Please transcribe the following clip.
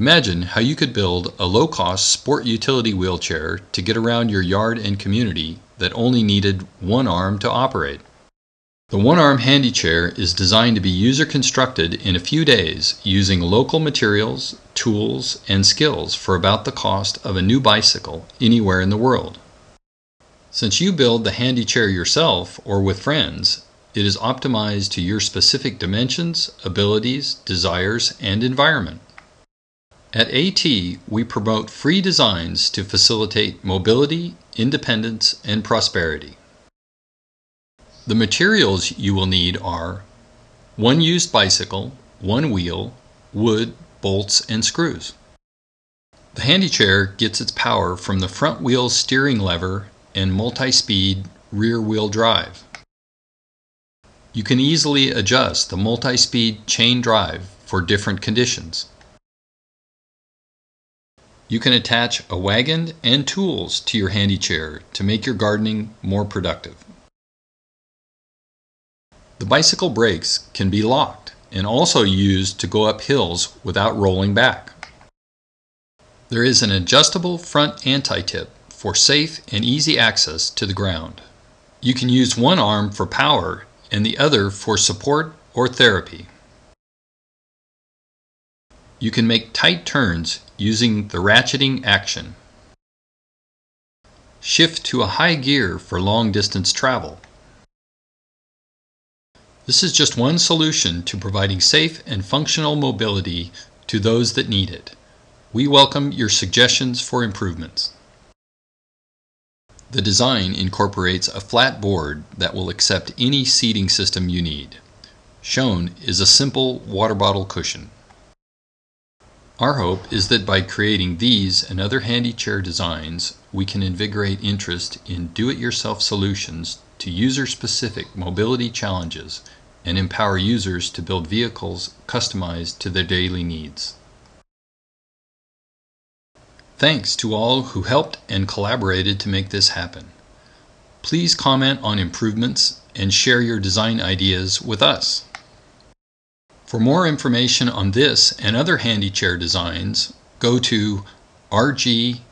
Imagine how you could build a low-cost sport utility wheelchair to get around your yard and community that only needed one arm to operate. The one-arm handy chair is designed to be user-constructed in a few days using local materials, tools, and skills for about the cost of a new bicycle anywhere in the world. Since you build the handy chair yourself or with friends, it is optimized to your specific dimensions, abilities, desires, and environment. At AT, we promote free designs to facilitate mobility, independence, and prosperity. The materials you will need are one used bicycle, one wheel, wood, bolts, and screws. The handy chair gets its power from the front wheel steering lever and multi-speed rear wheel drive. You can easily adjust the multi-speed chain drive for different conditions. You can attach a wagon and tools to your handy chair to make your gardening more productive. The bicycle brakes can be locked and also used to go up hills without rolling back. There is an adjustable front anti-tip for safe and easy access to the ground. You can use one arm for power and the other for support or therapy. You can make tight turns using the ratcheting action. Shift to a high gear for long distance travel. This is just one solution to providing safe and functional mobility to those that need it. We welcome your suggestions for improvements. The design incorporates a flat board that will accept any seating system you need. Shown is a simple water bottle cushion. Our hope is that by creating these and other handy chair designs, we can invigorate interest in do-it-yourself solutions to user-specific mobility challenges and empower users to build vehicles customized to their daily needs. Thanks to all who helped and collaborated to make this happen. Please comment on improvements and share your design ideas with us. For more information on this and other handy chair designs, go to rgat.net.